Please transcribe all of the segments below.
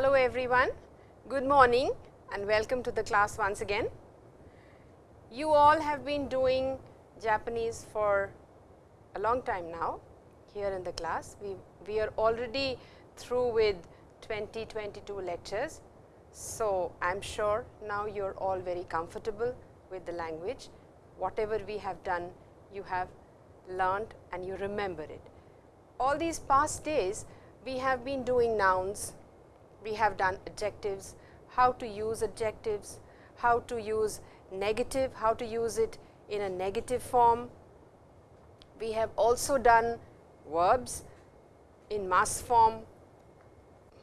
Hello everyone, good morning and welcome to the class once again. You all have been doing Japanese for a long time now here in the class. We, we are already through with 20, 22 lectures. So, I am sure now you are all very comfortable with the language. Whatever we have done, you have learned and you remember it. All these past days, we have been doing nouns, we have done adjectives, how to use adjectives, how to use negative, how to use it in a negative form. We have also done verbs in mas form,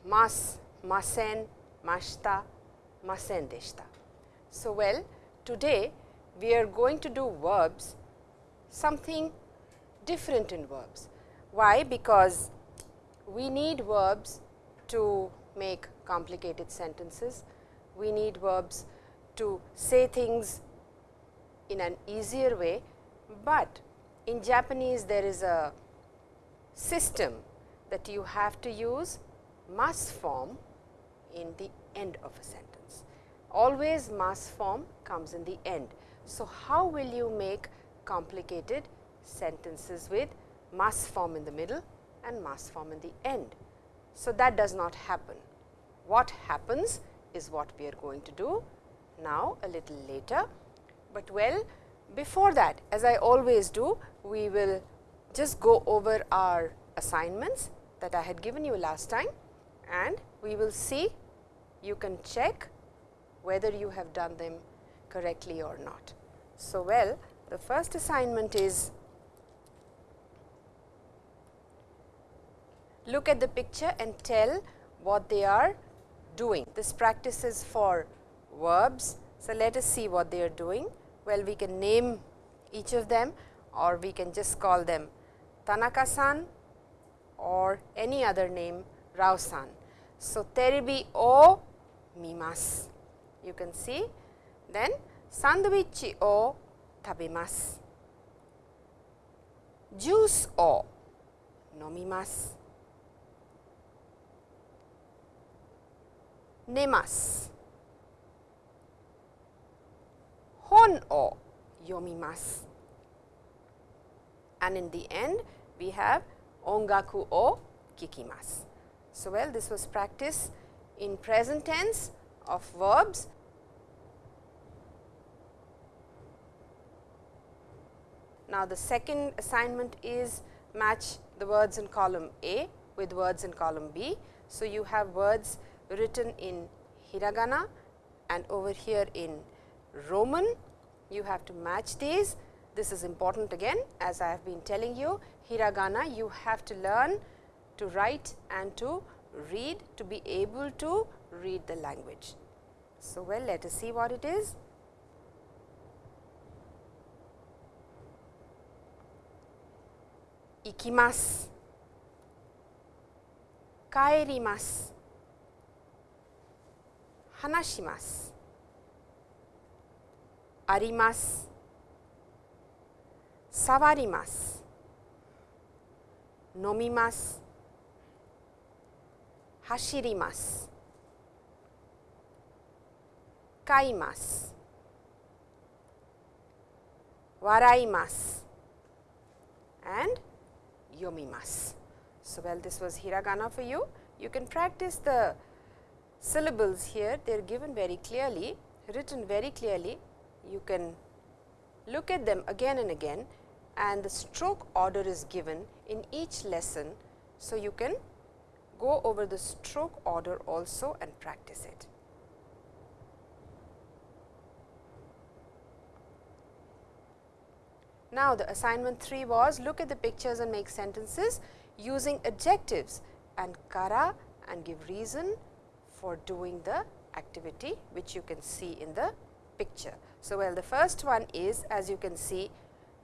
mas, masen, mashita, masen deshita. So, well today we are going to do verbs something different in verbs. Why? Because we need verbs to make complicated sentences. We need verbs to say things in an easier way, but in Japanese there is a system that you have to use mas form in the end of a sentence. Always mas form comes in the end. So, how will you make complicated sentences with mas form in the middle and mas form in the end? So, that does not happen. What happens is what we are going to do now a little later, but well before that as I always do we will just go over our assignments that I had given you last time and we will see you can check whether you have done them correctly or not. So, well the first assignment is look at the picture and tell what they are doing. This practice is for verbs. So, let us see what they are doing. Well, we can name each of them or we can just call them Tanaka-san or any other name Rao-san. So, terebi o mimasu. You can see. Then sandwich o tabemasu. Juice o nomimasu. 寝ます本を読みます and in the end we have 音楽を聞きます so well this was practice in present tense of verbs now the second assignment is match the words in column A with words in column B so you have words written in hiragana and over here in Roman. You have to match these. This is important again as I have been telling you hiragana you have to learn to write and to read to be able to read the language. So, well let us see what it is. Ikimasu, kaerimasu, 話します。あります。触ります。飲みます。走ります。買います。笑います。and 読みます。So, well this was hiragana for you. You can practice the syllables here they are given very clearly written very clearly you can look at them again and again and the stroke order is given in each lesson. So, you can go over the stroke order also and practice it. Now, the assignment 3 was look at the pictures and make sentences using adjectives and kara and give reason for doing the activity which you can see in the picture. So, well the first one is as you can see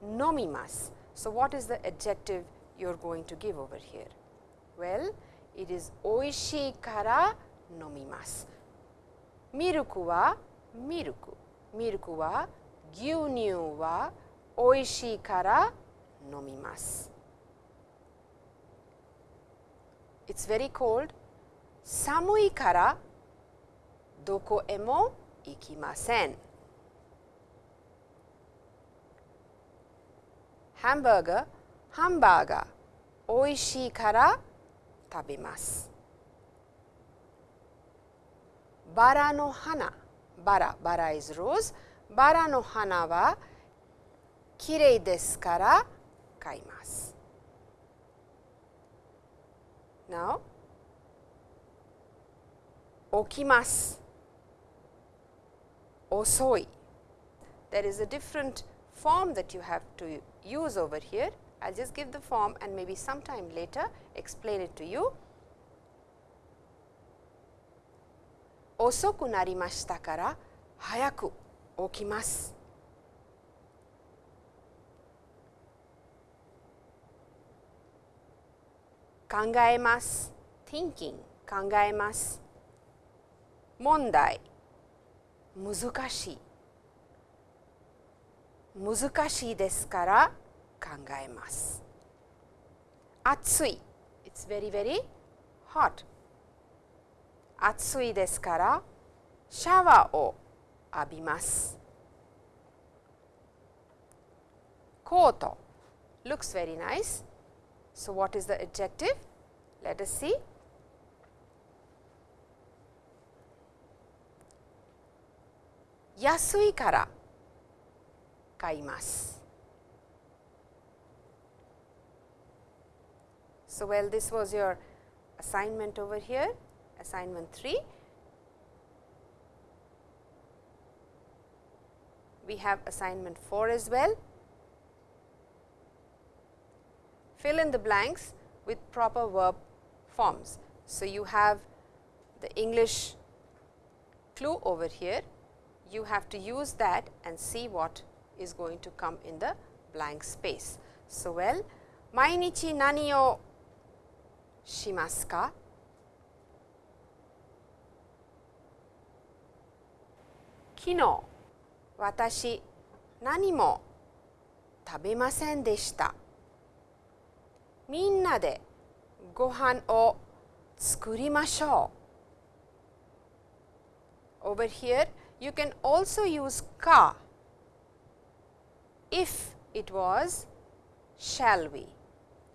nomimas. So, what is the adjective you are going to give over here? Well, it is oishii kara nomimasu. Miruku wa miruku. Miruku wa gyunyu wa oishii kara nomimasu. It is very cold 寒いからどこへも行きません。ハンバーガー、ハンバーガー、美味しいから食べます。バラの花、バラ、バラ is rose。バラの花はきれいですから買います。Now, 起きます。遅い。There is a different form that you have to use over here. I will just give the form and maybe sometime later explain it to you. 遅くなりましたから早く起きます。考えます。thinking 考えます。 問題難しい難しいですから考えます。暑い It's very very hot 暑いですからシャワーを浴びます。コート looks very nice. So, what is the adjective? Let us see. 安いから買います。So, well this was your assignment over here, assignment 3. We have assignment 4 as well. Fill in the blanks with proper verb forms. So, you have the English clue over here you have to use that and see what is going to come in the blank space. So, well, 毎日何をしますか昨日私何も食べませんでしたみんなでご飯を作りましょう Over here you can also use ka if it was shall we.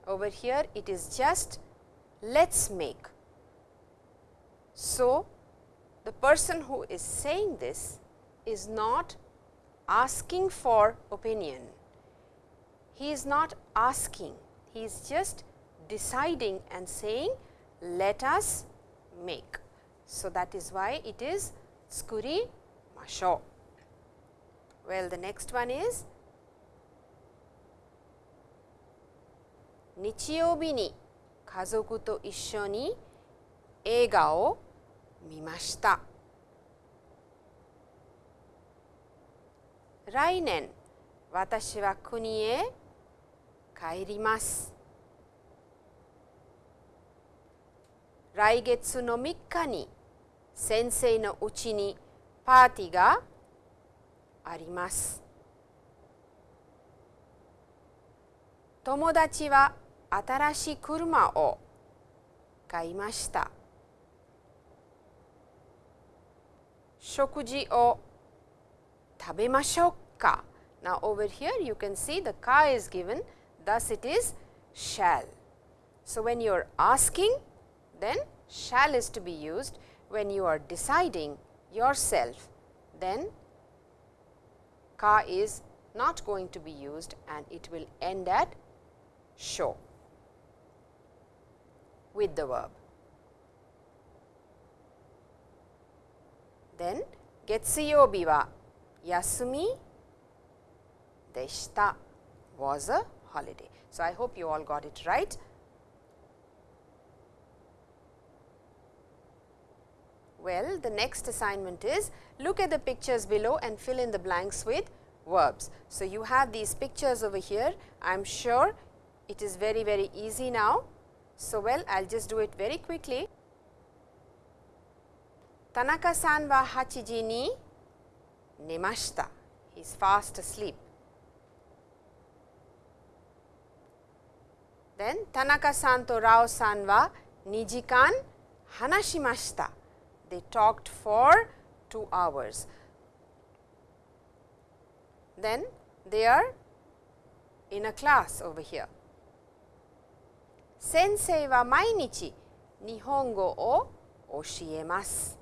Over here it is just let us make. So, the person who is saying this is not asking for opinion. He is not asking, he is just deciding and saying let us make. So, that is why it is skuri しょう。Well, the next one is 日曜日に家族と一緒に映画を見ました。来年私は国へ帰ります。来月の3日に先生のうちにパーティーがあります。友達は新しい車を買いました。食事を食べましょうか Now over here you can see the car is given thus it is shall. So when you are asking then shall is to be used when you are deciding yourself, then ka is not going to be used and it will end at show with the verb. Then getsuyobi wa yasumi deshita was a holiday. So, I hope you all got it right. Well, the next assignment is look at the pictures below and fill in the blanks with verbs. So, you have these pictures over here. I am sure it is very, very easy now. So, well, I will just do it very quickly. Tanaka-san wa hachiji ni nemashita. He is fast asleep. Then Tanaka-san to Rao-san wa 2時間 hanashimashita. They talked for 2 hours. Then they are in a class over here. Sensei wa mainichi nihongo o oshiemasu.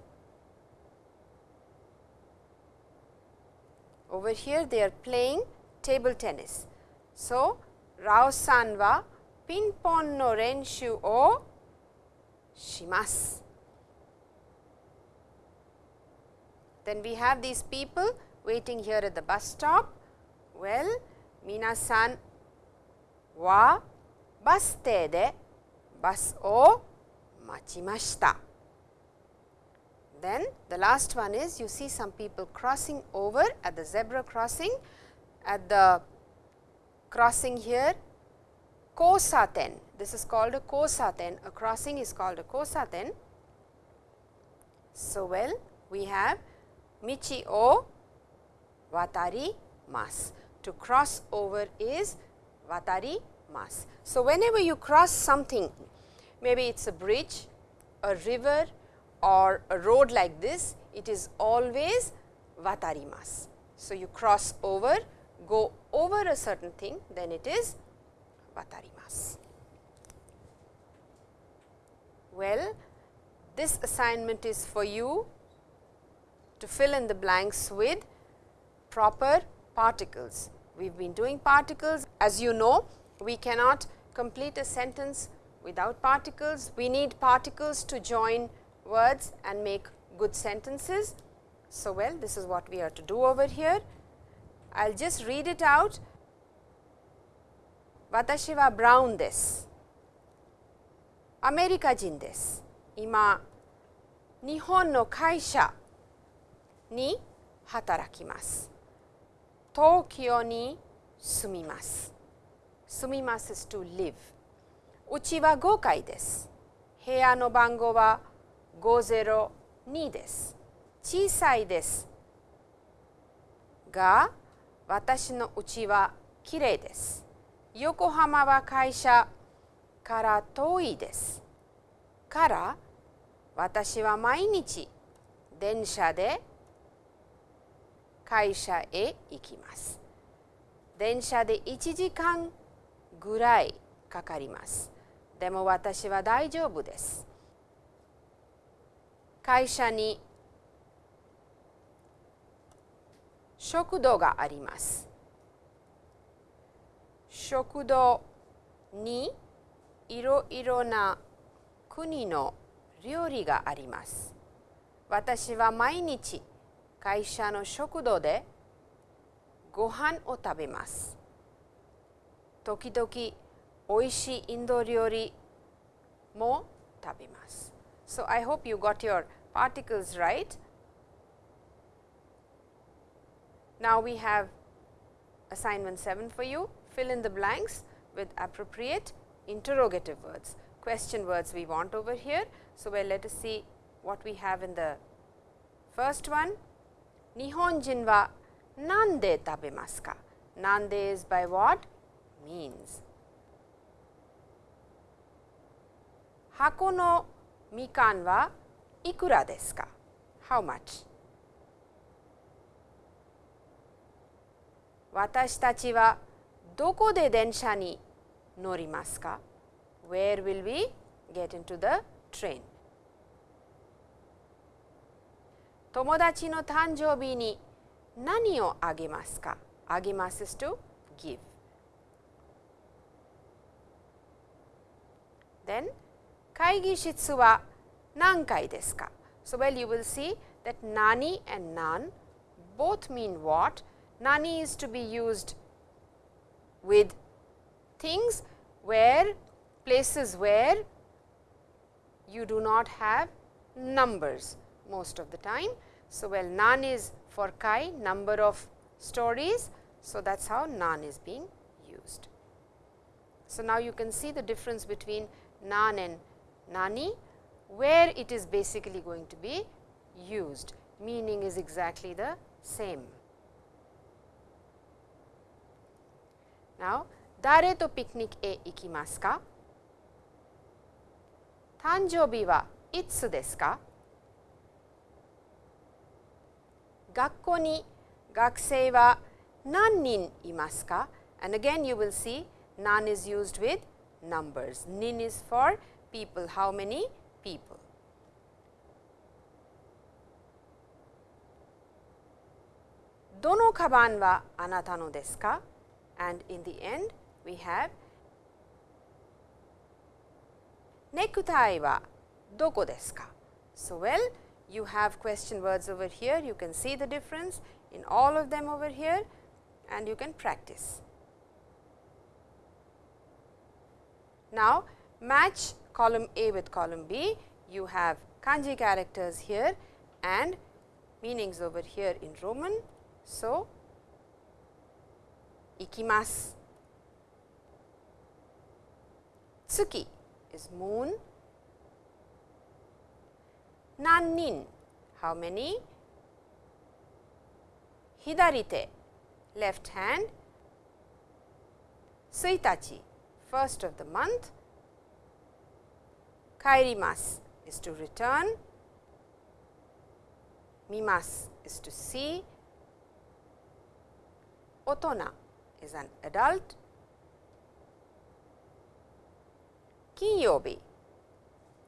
Over here they are playing table tennis. So, Rao-san wa pinpon no renshu o shimasu. Then we have these people waiting here at the bus stop. Well, minasan wa bus te de bus o machimashita. Then the last one is you see some people crossing over at the zebra crossing at the crossing here kosaten. This is called a kosaten. A crossing is called a kosaten. So, well we have michi o watari mas. To cross over is watari mas. So, whenever you cross something, maybe it is a bridge, a river or a road like this, it is always watarimasu. So, you cross over, go over a certain thing, then it is watarimasu. Well, this assignment is for you to fill in the blanks with proper particles. We have been doing particles. As you know, we cannot complete a sentence without particles. We need particles to join words and make good sentences. So, well, this is what we are to do over here. I will just read it out. Watashi brown desu. America jin desu. Ima Nihon no kaisha に働きます。東京に住みます。住みます is to live。うちは5階です。部屋の番号は502です。小さいです。が、私のうちはきれいです。横浜は会社から遠いです。から私は毎日電車で会社へ行きます。電車で1時間ぐらいかかります。でも私は大丈夫です。会社に食堂があります。食堂にいろいろな国の料理があります。私は毎日会社の食堂でご飯を食べます。時々おいしいインド料理も食べます。So, I hope you got your particles right. Now, we have assignment 7 for you. Fill in the blanks with appropriate interrogative words, question words we want over here. So, well let us see what we have in the first one. 日本人はなんで食べますかなんで is by what means 箱のみかんはいくらですか how much 私たちはどこで電車に乗りますか where will we get into the train 友達の誕生日に何をあげますかあげます is to give. Then 会議室は何階ですか So, well you will see that nani and nan both mean what? Nani is to be used with things where places where you do not have numbers most of the time. so, well nan is for chi number of stories. So, that is how nan is being used. So, now you can see the difference between nan and nani where it is basically going to be used meaning is exactly the same. Now, dare to picnic e ikimasu ka? Tanjoubi wa itsu desu ka? 学校に学生は何人いますか And again you will see none is used with numbers. Nin is for people, how many people. Dono kaban wa anata no desu ka? And in the end we have necktie wa doko desu ka? So, well you have question words over here, you can see the difference in all of them over here and you can practice. Now, match column A with column B, you have kanji characters here and meanings over here in Roman. So, ikimasu, tsuki is moon, nannin, how many? Hidarite, left hand, tsuitachi, first of the month, kairimasu is to return, mimasu is to see, otona is an adult, kinyobi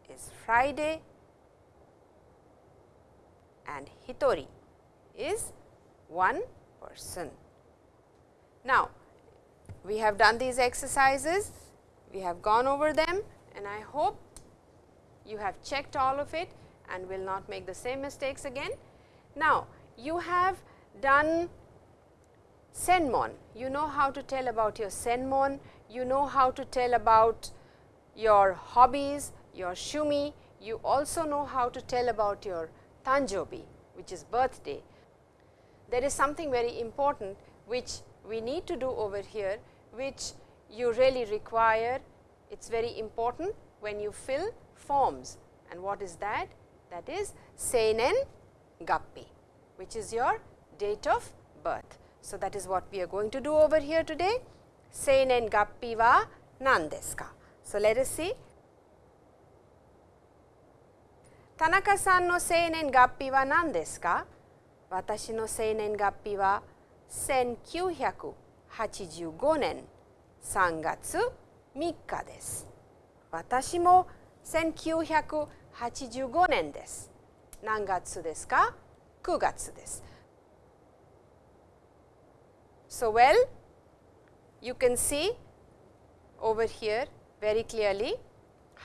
is Friday, and hitori is one person. Now, we have done these exercises, we have gone over them and I hope you have checked all of it and will not make the same mistakes again. Now, you have done senmon, you know how to tell about your senmon, you know how to tell about your hobbies, your shumi, you also know how to tell about your Tanjobi, which is birthday. There is something very important which we need to do over here, which you really require. It is very important when you fill forms and what is that? That is Seinen Gappi, which is your date of birth. So, that is what we are going to do over here today. Seinen Gappi wa nan? So, let us see 田中さんの生年月日は何ですか私の生年月日は1985年3月3日です。私も1985年です。何月ですか ?9 月です。So well, you can see over here very clearly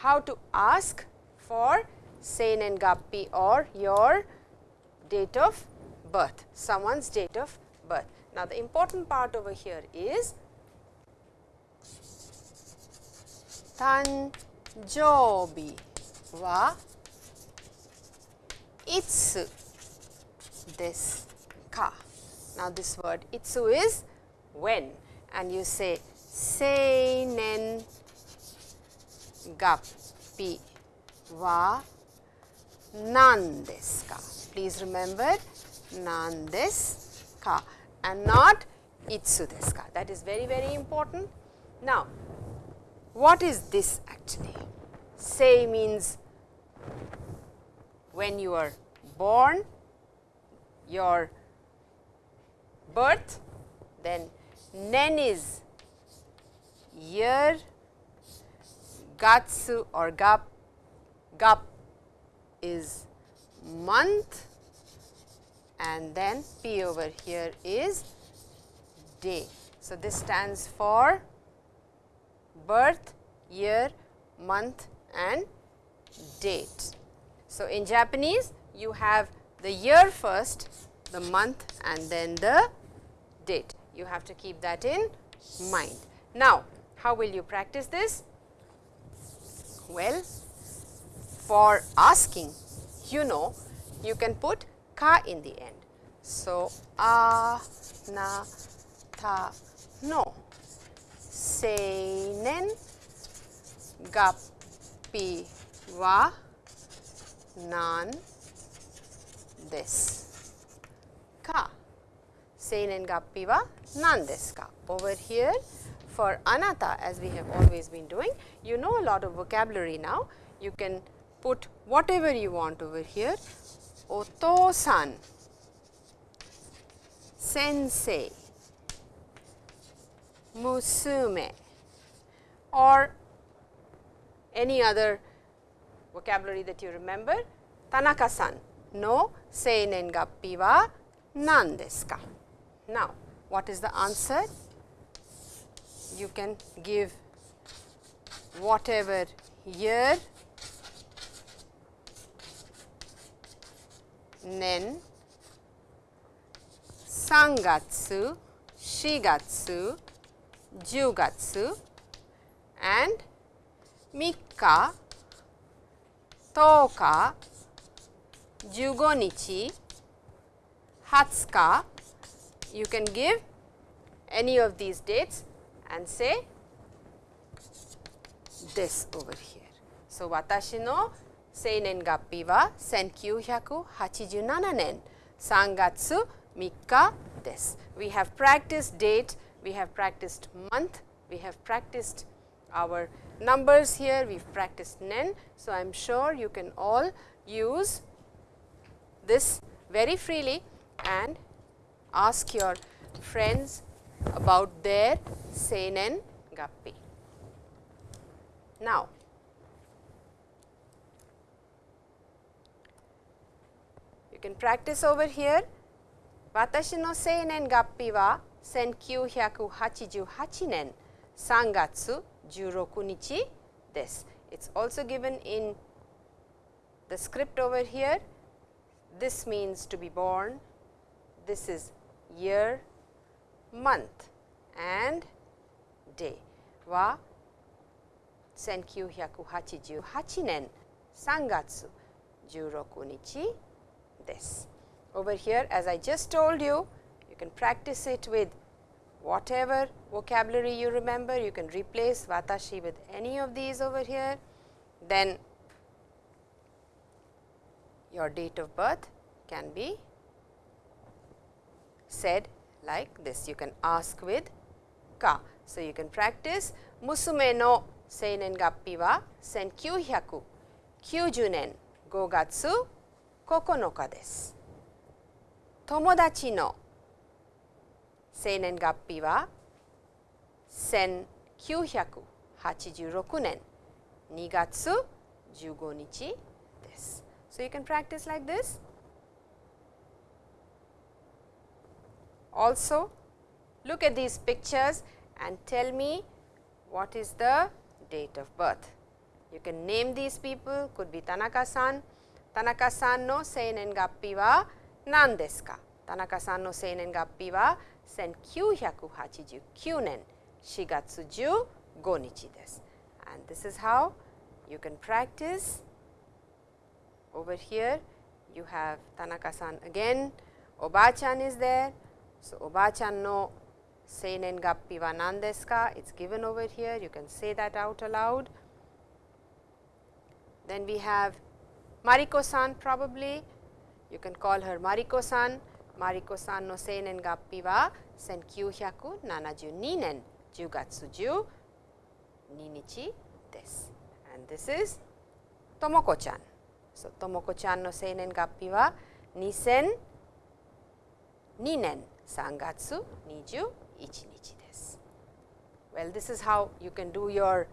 how to ask for Seinen Gappi or your date of birth, someone's date of birth. Now, the important part over here is Tanjobi wa itsu desu ka. Now, this word itsu is when and you say seinen gappi wa nan desu ka. Please remember nan desu ka and not itsu desu ka. That is very, very important. Now, what is this actually? Sei means when you are born, your birth, then nen is year, gatsu or gap, gap is month and then P over here is day. So, this stands for birth, year, month and date. So, in Japanese you have the year first, the month and then the date. You have to keep that in mind. Now, how will you practice this? Well, for asking, you know, you can put ka in the end. So, a, na, ta, no. Seinen, gappi wa nan desu ka. Seinen gappi wa nan desu ka. Over here for anata as we have always been doing, you know a lot of vocabulary now. You can put whatever you want over here, oto-san, sensei, musume. Or any other vocabulary that you remember. Tanaka-san no. Seinen gappi wa nan desu ka? Now, what is the answer? You can give whatever year, nen, sangatsu, shigatsu, jugatsu and mikka, toka, jugonichi, hatsuka, you can give any of these dates and say this over here. So, watashi no seinen gappi wa senkyuhyaku nen sangatsu mikka des We have practiced date, we have practiced month, we have practiced our numbers here, we have practiced nen. So, I am sure you can all use this very freely and ask your friends about their seinen gappi. Now, can practice over here. Watashi no seinen gappi wa 1988年3月16日です。It's also given in the script over here. This means to be born. This is year, month and day. Wa 1988年3月16日 this. Over here as I just told you, you can practice it with whatever vocabulary you remember, you can replace watashi with any of these over here. Then your date of birth can be said like this. You can ask with ka. So, you can practice musume no seinen gappi wa senkyuhyaku kyujunen gogatsu 9日です。友達の生年月日は1986年2月15日です。So, you can practice like this. Also, look at these pictures and tell me what is the date of birth. You can name these people, could be Tanaka-san. Tanaka-san no seinen gappi wa nan desu ka? Tanaka-san no seinen gappi wa 1989年4月15日です。And this is how you can practice. Over here you have Tanaka-san again, Oba-chan is there. So, Oba-chan no seinen gappi wa nan desu ka? It is given over here, you can say that out aloud. Then we have Mariko-san probably, you can call her Mariko-san. Mariko-san no seinen gappi wa 1972年10月12日です。And this is ともこちゃん。So, ともこちゃんの生年月日は2002年3月21日です。Well, this is how you can do your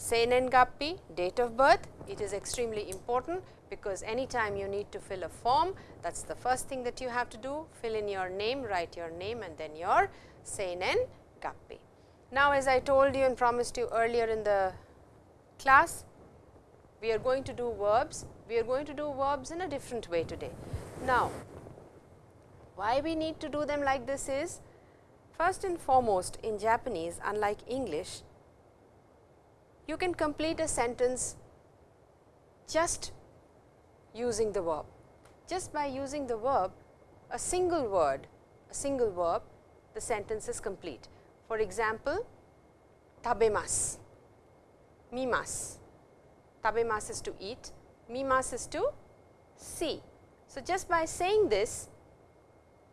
seinen gappi, date of birth. It is extremely important because anytime you need to fill a form, that is the first thing that you have to do, fill in your name, write your name and then your seinen gappi. Now, as I told you and promised you earlier in the class, we are going to do verbs. We are going to do verbs in a different way today. Now, why we need to do them like this is, first and foremost in Japanese unlike English, you can complete a sentence just using the verb. Just by using the verb, a single word, a single verb, the sentence is complete. For example, tabemasu, mimasu. Tabemasu is to eat, mimasu is to see. So, just by saying this,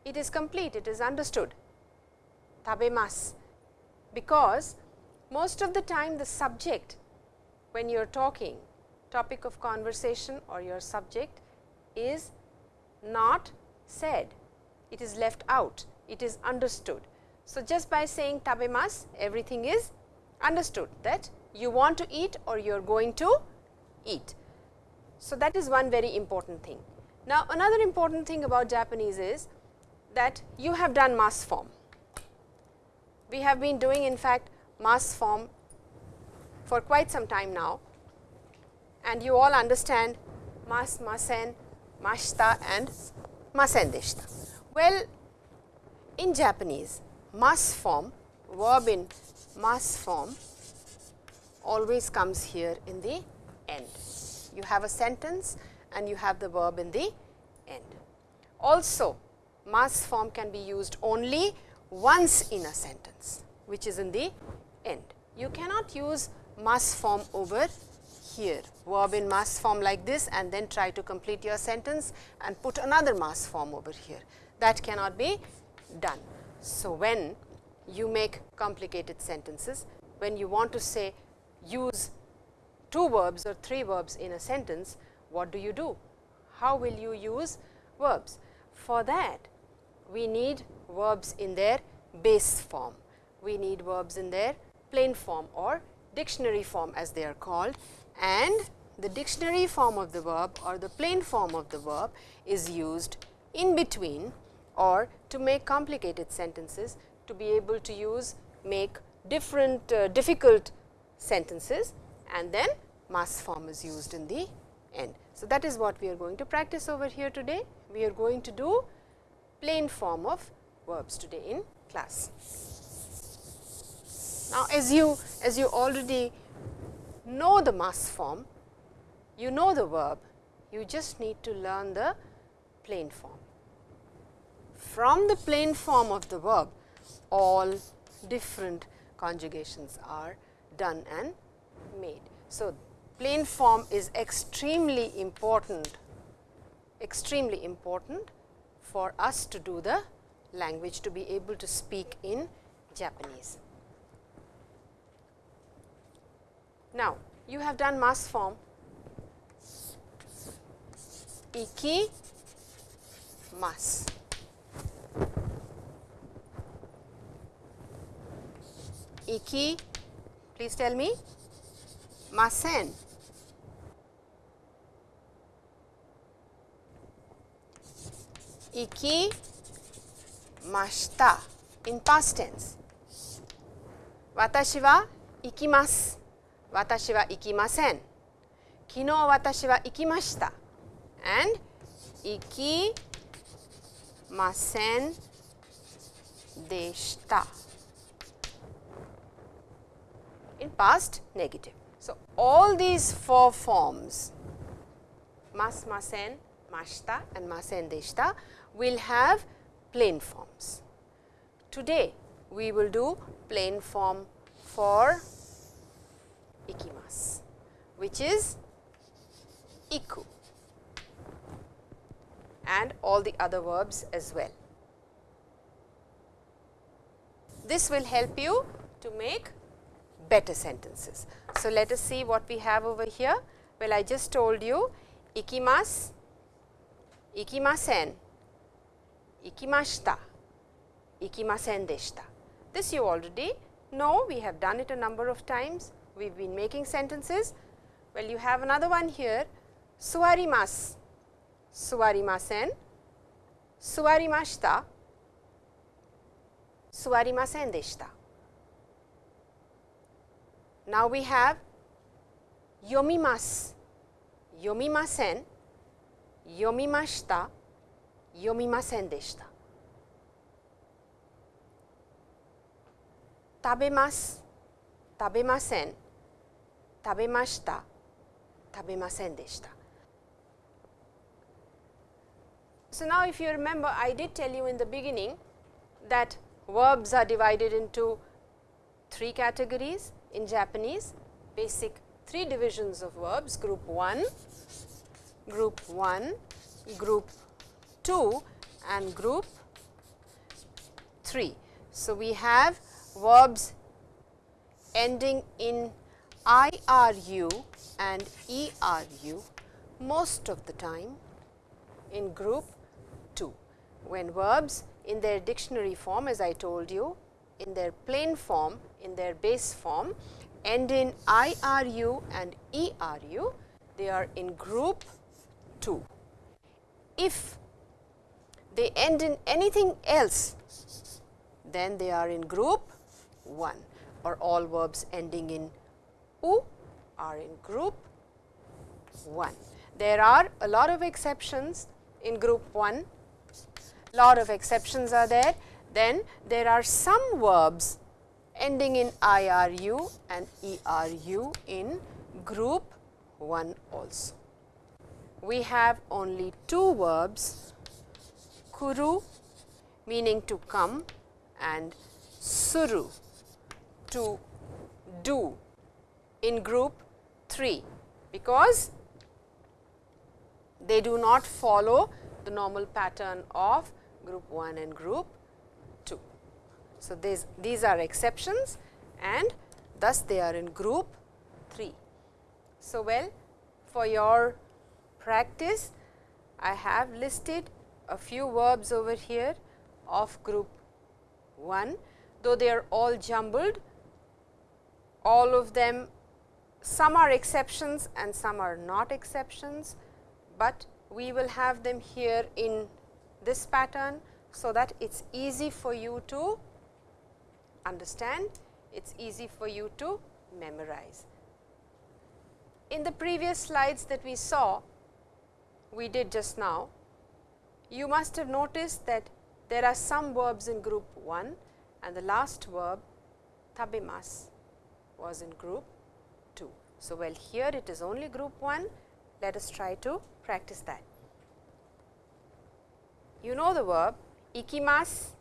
it is complete, it is understood. Tabemasu, because most of the time the subject when you are talking topic of conversation or your subject is not said, it is left out, it is understood. So, just by saying tabemas everything is understood that you want to eat or you are going to eat. So, that is one very important thing. Now, another important thing about Japanese is that you have done mas form. We have been doing in fact mas form for quite some time now and you all understand mas, masen, mashita and masen deshita. Well, in Japanese mas form, verb in mas form always comes here in the end. You have a sentence and you have the verb in the end. Also, mas form can be used only once in a sentence, which is in the end. You cannot use mas form over here, verb in mas form like this and then try to complete your sentence and put another mas form over here. That cannot be done. So, when you make complicated sentences, when you want to say use two verbs or three verbs in a sentence, what do you do? How will you use verbs? For that, we need verbs in their base form. We need verbs in their plain form or dictionary form as they are called and the dictionary form of the verb or the plain form of the verb is used in between or to make complicated sentences to be able to use make different uh, difficult sentences and then mas form is used in the end. So, that is what we are going to practice over here today. We are going to do plain form of verbs today in class. Now, as you as you already know the mas form, you know the verb, you just need to learn the plain form. From the plain form of the verb, all different conjugations are done and made. So, plain form is extremely important, extremely important for us to do the language to be able to speak in Japanese. Now, you have done mas form iki mas. Iki, please tell me, masen. Iki mashita in past tense. Watashi wa ikimasu. 私は行きません。昨日私は行きました。and 行きませんでした。in past negative. So, all these four forms mas, masen, mashita and masen deshita will have plain forms. Today, we will do plain form for ikimasu, which is iku and all the other verbs as well. This will help you to make better sentences. So, let us see what we have over here. Well, I just told you ikimasu, ikimasen, ikimashita, ikimasen deshita. This you already know, we have done it a number of times we have been making sentences. Well, you have another one here suwarimasu, suwarimasen, suwarimashita, suwarimasen deshita. Now, we have yomimasu, yomimasen, yomimashita, yomimasen deshita. Tabemasu, tabemasen, 食べま した食べませんでした So now if you remember I did tell you in the beginning that verbs are divided into three categories in Japanese basic three divisions of verbs group 1, group 1, group 2 and group 3. So, we have verbs ending in IRU and ERU most of the time in group 2, when verbs in their dictionary form as I told you in their plain form in their base form end in IRU and ERU they are in group 2. If they end in anything else then they are in group 1 or all verbs ending in u are in group 1. There are a lot of exceptions in group 1, lot of exceptions are there. Then there are some verbs ending in IRU and ERU in group 1 also. We have only two verbs kuru meaning to come and suru to do in group 3 because they do not follow the normal pattern of group 1 and group 2. So, these, these are exceptions and thus they are in group 3. So, well for your practice I have listed a few verbs over here of group 1, though they are all jumbled, all of them some are exceptions and some are not exceptions, but we will have them here in this pattern. So, that it is easy for you to understand, it is easy for you to memorize. In the previous slides that we saw, we did just now, you must have noticed that there are some verbs in group 1 and the last verb tabimas was in group 2. So, well here it is only group 1, let us try to practice that. You know the verb ikimas,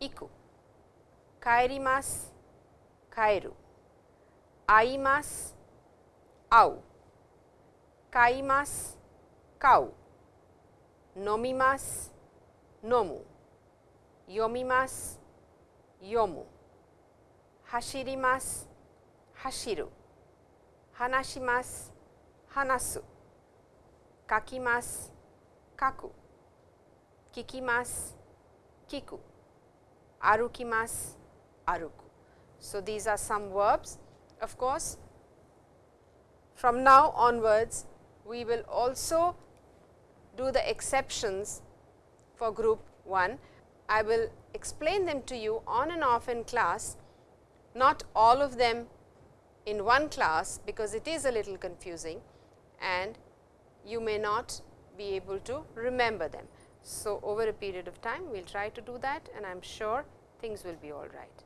iku, kaerimas, kaeru, aimas, au, kaimas, kau, nomimas, nomu, yomimas, yomu, hashirimas, hashiru, hanashimas, hanasu, kakimas, kaku, kikimas, kiku, arukimas, aruku. So, these are some verbs. Of course, from now onwards, we will also do the exceptions for group 1. I will explain them to you on and off in class, not all of them in one class, because it is a little confusing and you may not be able to remember them. So, over a period of time we will try to do that and I am sure things will be all right.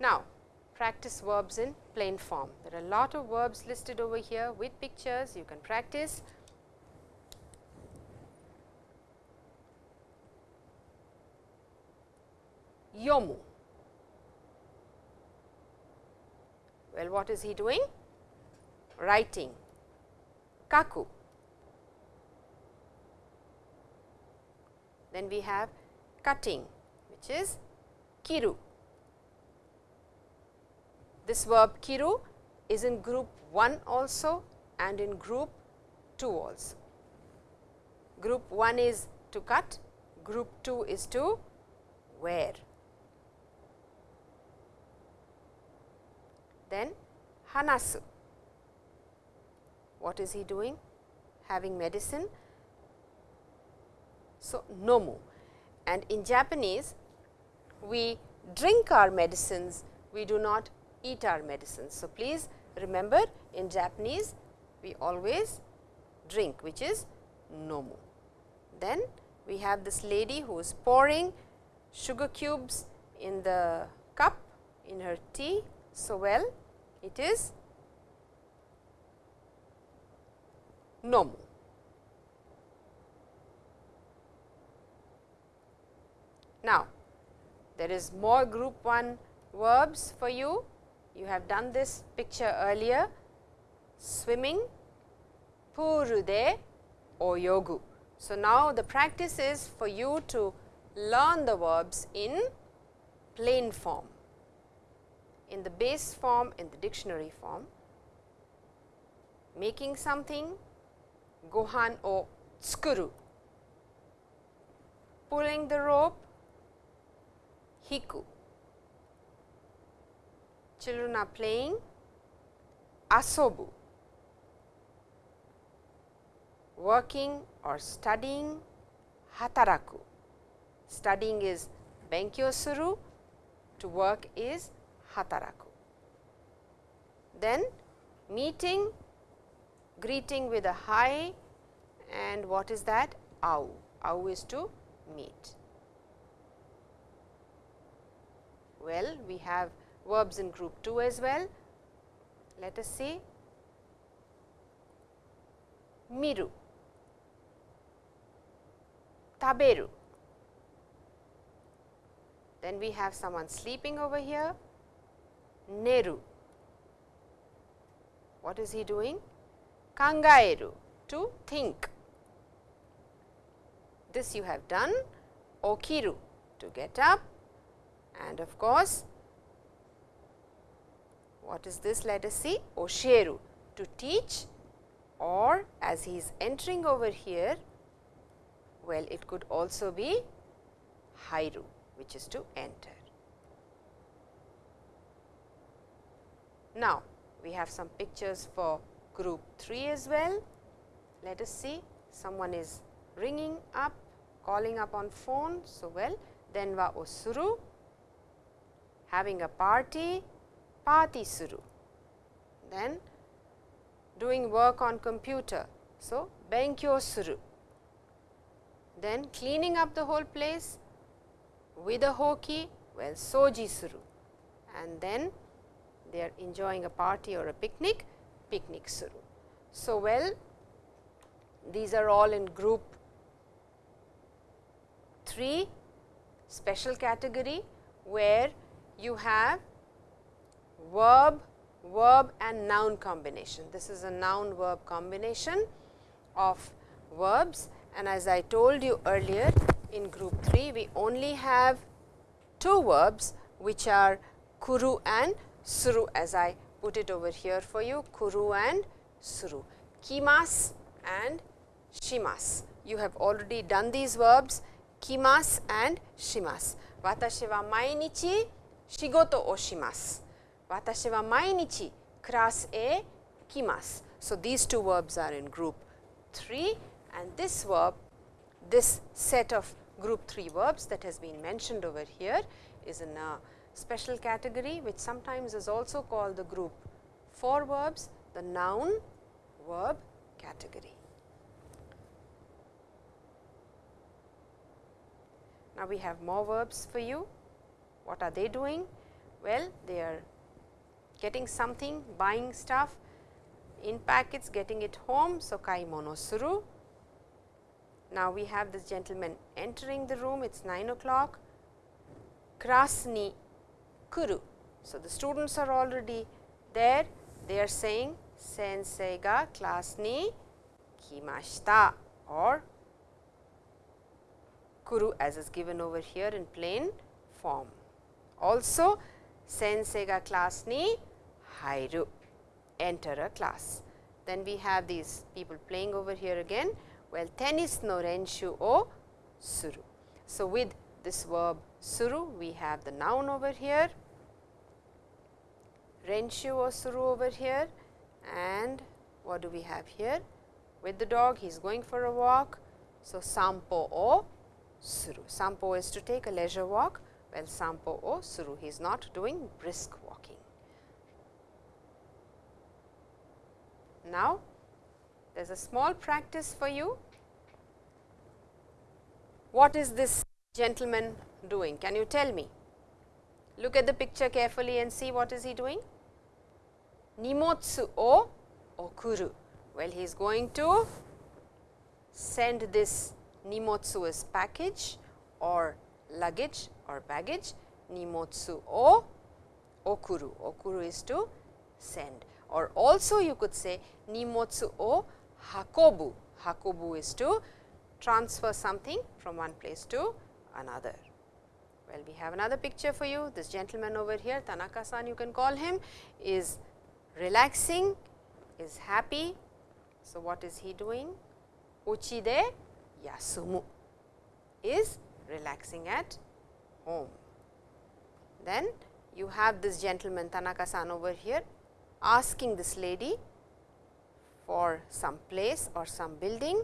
Now, practice verbs in plain form. There are a lot of verbs listed over here with pictures you can practice. Yomu. Well, what is he doing? Writing. Kaku. Then we have cutting, which is kiru. This verb kiru is in group 1 also and in group 2 also. Group 1 is to cut, group 2 is to wear. Then hanasu. What is he doing? Having medicine. So, nomu and in Japanese we drink our medicines, we do not eat our medicines. So, please remember in Japanese we always drink which is nomu. Then we have this lady who is pouring sugar cubes in the cup in her tea. So, well it is nomu. Now, there is more group 1 verbs for you you have done this picture earlier, swimming, purude oyogu. So, now the practice is for you to learn the verbs in plain form. In the base form, in the dictionary form, making something gohan o tsukuru, pulling the rope hiku. Children are playing asobu, working or studying hataraku. Studying is benkyou suru, to work is hataraku. Then meeting, greeting with a hi and what is that? Au. Au is to meet. Well, we have verbs in group 2 as well. Let us see. Miru, taberu. Then we have someone sleeping over here, neru. What is he doing? Kangaeru, to think. This you have done, okiru, to get up and of course, what is this? Let us see, osheru, to teach or as he is entering over here, well it could also be hairu which is to enter. Now, we have some pictures for group 3 as well. Let us see someone is ringing up, calling up on phone. So, well then osuru, having a party, party suru. Then doing work on computer. So, benkyou suru. Then cleaning up the whole place with a hoki, well soji suru. And then they are enjoying a party or a picnic, picnic suru. So, well these are all in group 3 special category where you have verb, verb and noun combination. This is a noun verb combination of verbs and as I told you earlier in group 3 we only have two verbs which are kuru and suru as I put it over here for you kuru and suru. Kimas and shimas. You have already done these verbs kimas and shimas. Watashi wa mainichi shigoto o shimasu watashi wa mainichi class e kimasu so these two verbs are in group 3 and this verb this set of group 3 verbs that has been mentioned over here is in a special category which sometimes is also called the group 4 verbs the noun verb category. Now, we have more verbs for you. What are they doing? Well, they are getting something, buying stuff in packets, getting it home. So, kaimono suru. Now, we have this gentleman entering the room, it is 9 o'clock. Class ni kuru. So, the students are already there, they are saying sensei ga class ni kimashita or kuru as is given over here in plain form. Also, sensei ga class ni hairu, enter a class. Then we have these people playing over here again well tennis no renshu o suru. So, with this verb suru we have the noun over here, renshu o suru over here and what do we have here? With the dog he is going for a walk. So, sampo o suru. Sampo is to take a leisure walk, well sampo o suru he is not doing brisk walking. Now, there is a small practice for you. What is this gentleman doing? Can you tell me? Look at the picture carefully and see what is he doing? Nimotsu o okuru. Well, he is going to send this nimotsu as package or luggage or baggage. Nimotsu o okuru. Okuru is to send or also you could say nimotsu o hakobu, hakobu is to transfer something from one place to another. Well, we have another picture for you. This gentleman over here, Tanaka-san you can call him, is relaxing, is happy. So, what is he doing? Uchi de yasumu is relaxing at home. Then you have this gentleman Tanaka-san over here asking this lady for some place or some building.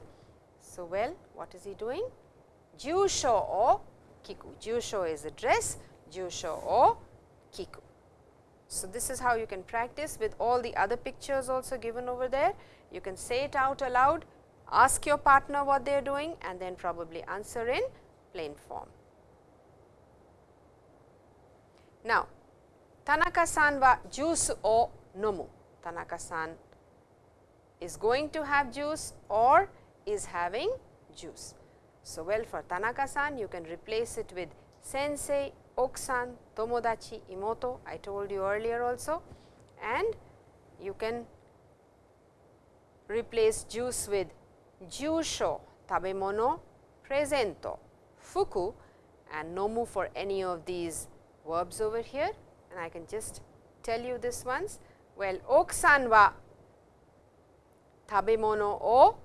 So, well what is he doing? Jusho o kiku. Jusho is a dress, jusho o kiku. So, this is how you can practice with all the other pictures also given over there. You can say it out aloud, ask your partner what they are doing and then probably answer in plain form. Now, Tanaka-san wa juice o nomu. Tanaka-san is going to have juice or is having juice. So, well for Tanaka-san you can replace it with sensei, okusan, tomodachi, imoto I told you earlier also. And you can replace juice with jusho, tabemono, presento, fuku. And nomu for any of these verbs over here. And I can just tell you this once. Well, okusan wa tabemono o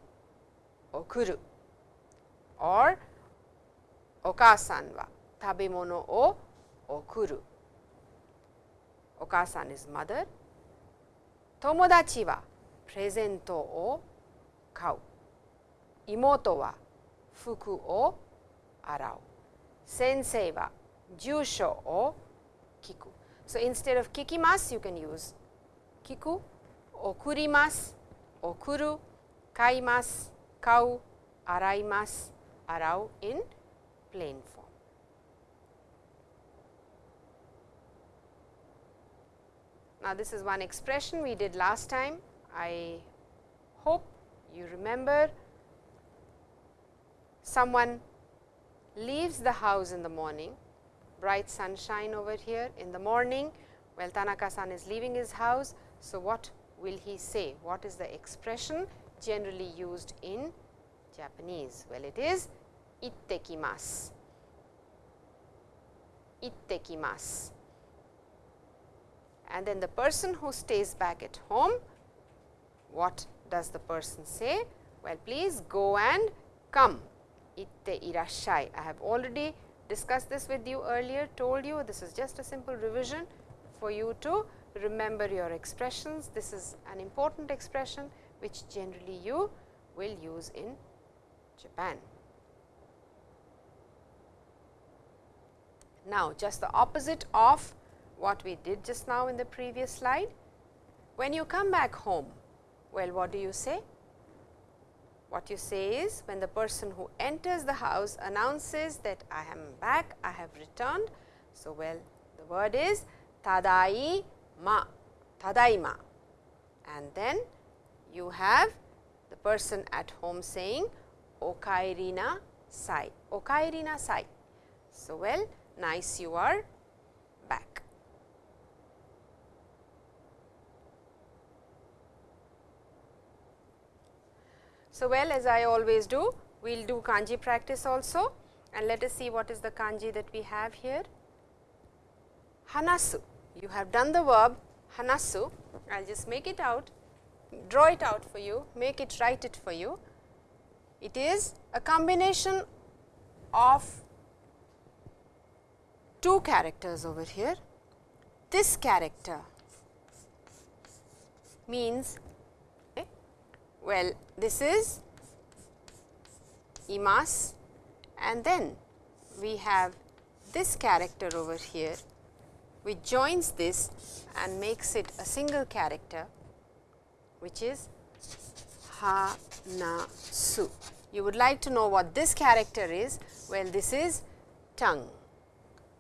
okuru or okasan wa tabemono o okuru. Okasan is mother. Tomodachi wa presento o kau. Imoto wa fuku o arau. Sensei wa jusho o kiku. So, instead of kikimasu you can use kiku, okurimasu, okuru, kaimasu, kau, arau in plain form. Now, this is one expression we did last time. I hope you remember someone leaves the house in the morning, bright sunshine over here in the morning, well Tanaka-san is leaving his house. So, what will he say? What is the expression generally used in Japanese? Well, it is ittekimasu, ittekimasu. And then the person who stays back at home, what does the person say? Well, please go and come, itte irashai. I have already discussed this with you earlier, told you this is just a simple revision for you to remember your expressions. This is an important expression which generally you will use in Japan. Now, just the opposite of what we did just now in the previous slide. When you come back home, well what do you say? What you say is when the person who enters the house announces that I am back, I have returned. So, well the word is tadaima, tadaima and then you have the person at home saying okaeri na sai, okaeri na sai. So, well nice you are back. So, well as I always do, we will do kanji practice also and let us see what is the kanji that we have here. Hanasu, you have done the verb hanasu, I will just make it out, draw it out for you, make it, write it for you. It is a combination of two characters over here. This character means, okay, well this is imas and then we have this character over here which joins this and makes it a single character which is ha na su. You would like to know what this character is? Well, this is tongue.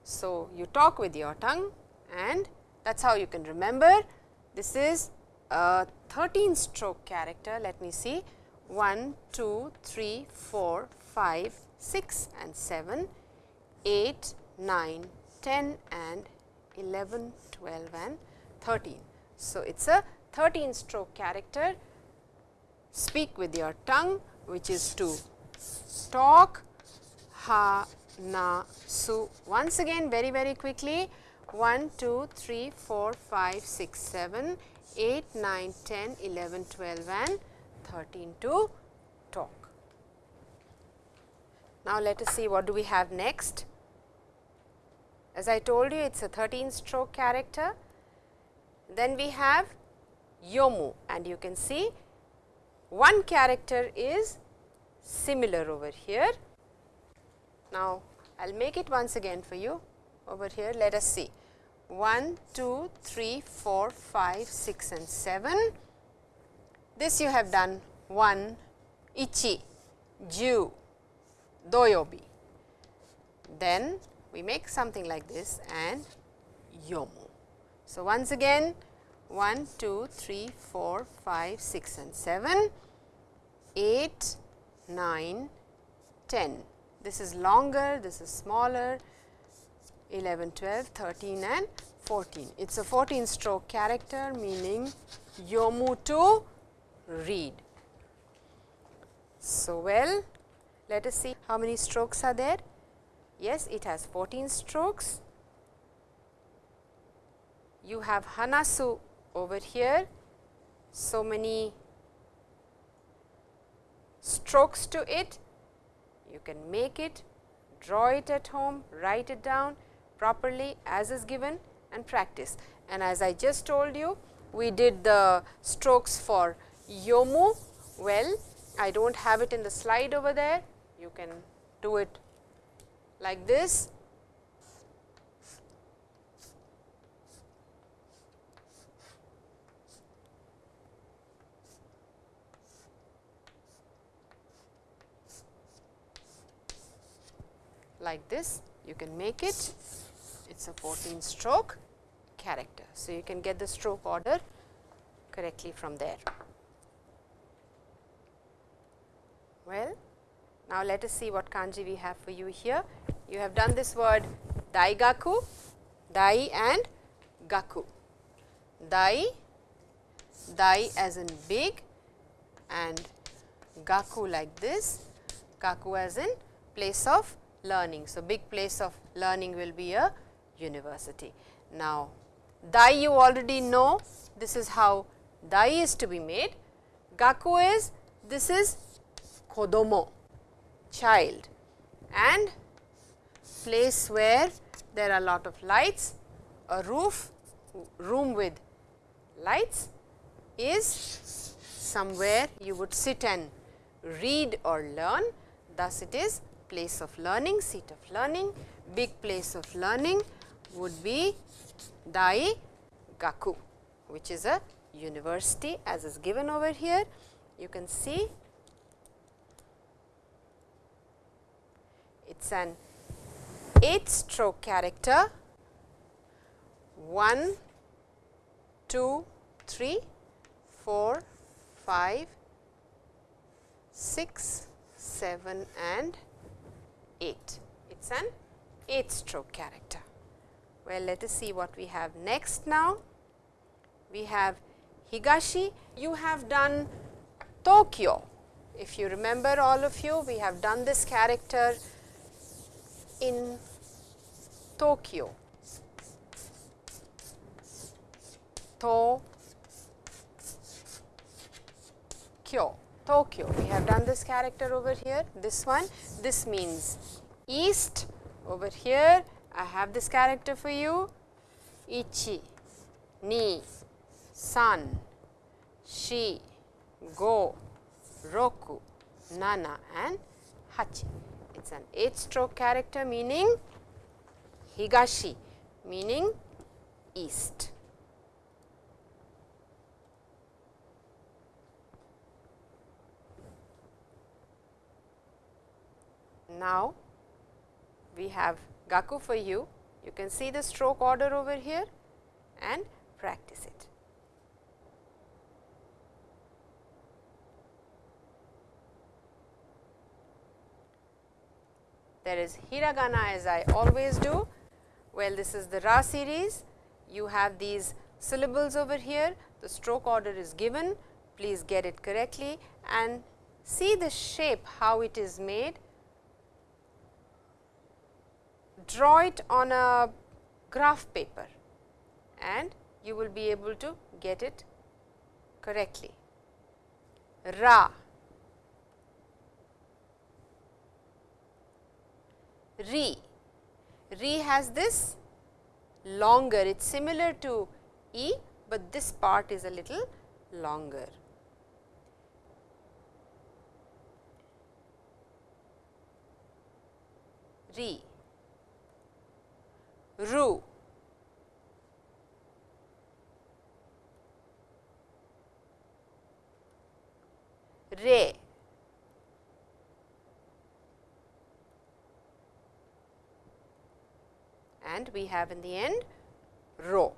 So, you talk with your tongue and that is how you can remember. This is a 13 stroke character. Let me see 1, 2, 3, 4, 5, 6 and 7, 8, 9, 10 and 11, 12 and 13. So, it is a 13 stroke character. Speak with your tongue which is to talk, ha, na, su. Once again very very quickly 1, 2, 3, 4, 5, 6, 7, 8, 9, 10, 11, 12 and 13 to talk. Now, let us see what do we have next. As I told you it is a 13 stroke character. Then we have yomu and you can see one character is similar over here. Now, I will make it once again for you over here. Let us see 1, 2, 3, 4, 5, 6 and 7. This you have done 1, ichi, ju, doyobi. Then we make something like this and yomu. So, once again 1, 2, 3, 4, 5, 6 and 7, 8, 9, 10. This is longer, this is smaller, 11, 12, 13 and 14. It is a 14 stroke character meaning yomu to read. So, well let us see how many strokes are there. Yes, it has 14 strokes. You have hanasu over here, so many strokes to it. You can make it, draw it at home, write it down properly as is given and practice. And as I just told you, we did the strokes for yomu. Well, I do not have it in the slide over there. You can do it like this. Like this you can make it it is a 14 stroke character. So, you can get the stroke order correctly from there. Well, now let us see what kanji we have for you here. You have done this word daigaku, dai and gaku. Dai, dai as in big and gaku like this, gaku as in place of learning. So, big place of learning will be a university. Now, dai you already know this is how dai is to be made. Gaku is this is kodomo child and place where there are lot of lights a roof room with lights is somewhere you would sit and read or learn thus it is place of learning seat of learning big place of learning would be Dai Gaku, which is a university as is given over here. You can see it is an 8 stroke character 1, 2, 3, 4, 5, 6, 7 and 8. It is an 8 stroke character. Well, let us see what we have next now. We have Higashi, you have done Tokyo. If you remember all of you, we have done this character in Tokyo. To Kyo, Tokyo. We have done this character over here, this one. This means east over here I have this character for you ichi, ni, san, shi, go, roku, nana and hachi. It is an 8 stroke character meaning higashi meaning east. Now, we have Gaku for you. You can see the stroke order over here and practice it. There is hiragana as I always do. Well, this is the Ra series. You have these syllables over here. The stroke order is given. Please get it correctly and see the shape how it is made draw it on a graph paper and you will be able to get it correctly. Ra, Re, Ri has this longer, it is similar to E, but this part is a little longer. Ri, Ru, Re, and we have in the end ro.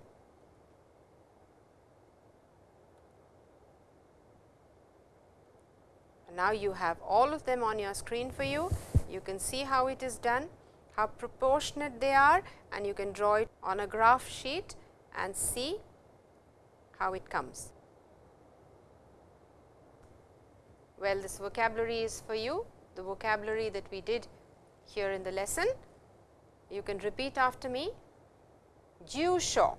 Now, you have all of them on your screen for you. You can see how it is done, how proportionate they are and you can draw it on a graph sheet and see how it comes. Well, this vocabulary is for you, the vocabulary that we did here in the lesson. You can repeat after me. Jusho,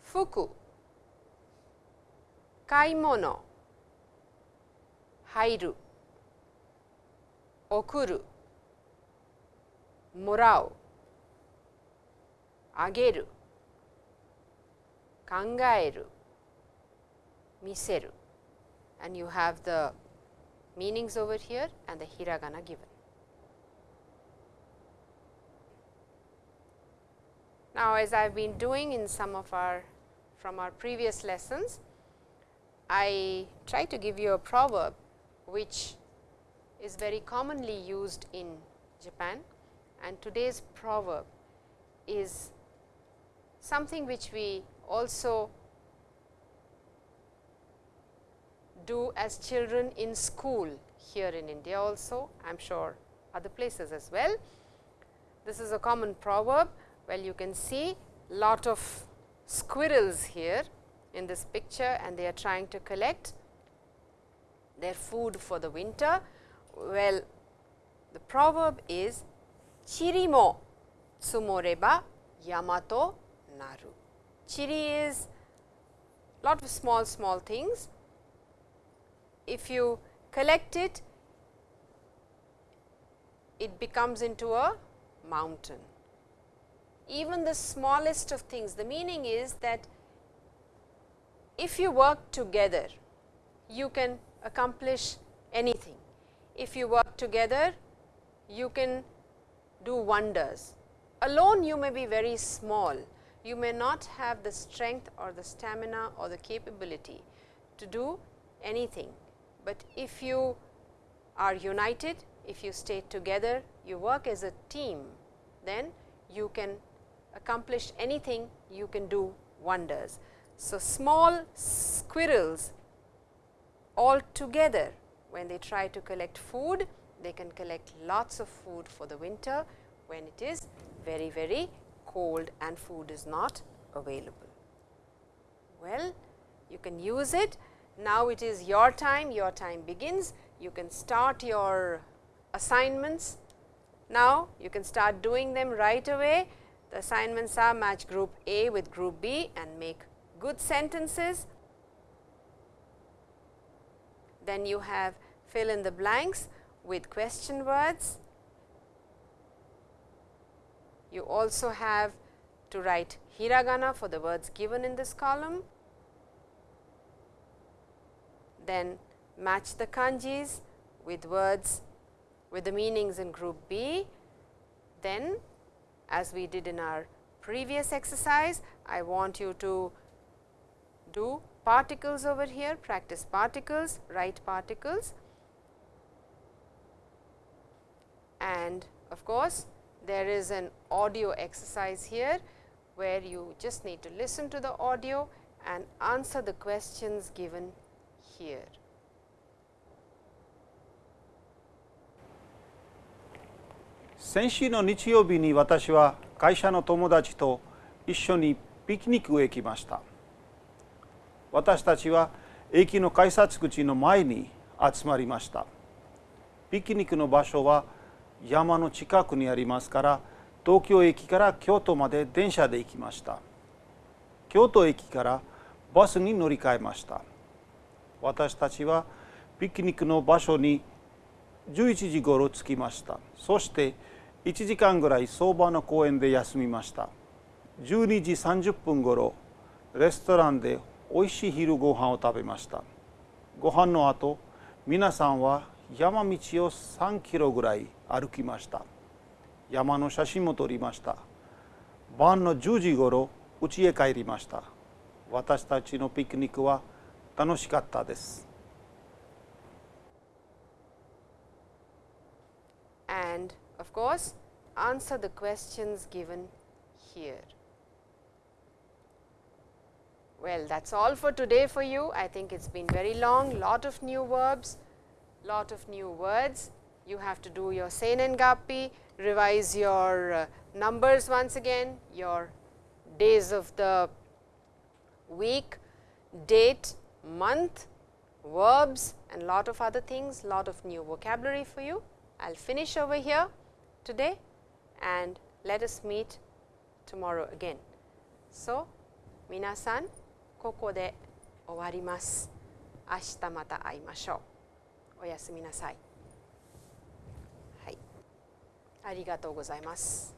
fuku, kaimono, hairu, okuru, morau, ageru, kangaeru, miseru. And you have the meanings over here and the hiragana given. Now, as I have been doing in some of our from our previous lessons, I try to give you a proverb which is very commonly used in Japan and today's proverb is something which we also do as children in school here in India also, I am sure other places as well. This is a common proverb well, you can see lot of squirrels here in this picture and they are trying to collect their food for the winter. Well, the proverb is Chiri is lot of small small things. If you collect it, it becomes into a mountain even the smallest of things. The meaning is that if you work together, you can accomplish anything. If you work together, you can do wonders. Alone you may be very small, you may not have the strength or the stamina or the capability to do anything, but if you are united, if you stay together, you work as a team, then you can accomplish anything, you can do wonders. So, small squirrels all together when they try to collect food, they can collect lots of food for the winter when it is very, very cold and food is not available. Well, you can use it. Now, it is your time, your time begins. You can start your assignments. Now, you can start doing them right away the assignments are match group A with group B and make good sentences. Then you have fill in the blanks with question words. You also have to write hiragana for the words given in this column. Then match the kanjis with words with the meanings in group B. Then as we did in our previous exercise, I want you to do particles over here, practice particles, write particles and of course, there is an audio exercise here where you just need to listen to the audio and answer the questions given here. 先週の日曜日に私は会社の友達と一緒にピクニックへ来ました私たちは駅の改札口の前に集まりましたピクニックの場所は山の近くにありますから東京駅から京都まで電車で行きました。京都駅からバスに乗り換えました。私たちはピクニックの場所に11時ごろ着きました。そして1時間ぐらい相場の公園で休みました。12時30分ごろレストランでおいしい昼ご飯を食べました。ご飯の後皆さんは山道を3キロぐらい歩きました山の写真も撮りました晩の10時ごろ家へ帰りました私たちのピクニックは楽しかったです and of course answer the questions given here. Well, that's all for today for you. I think it's been very long, lot of new verbs, lot of new words. You have to do your Seinen Gappi, revise your uh, numbers once again, your days of the week, date, month, verbs and lot of other things, lot of new vocabulary for you. I will finish over here today and let us meet tomorrow again. So, 皆さん、ここで終わります。明日また会いましょう。 おやすみなさい。はい、ありがとうございます。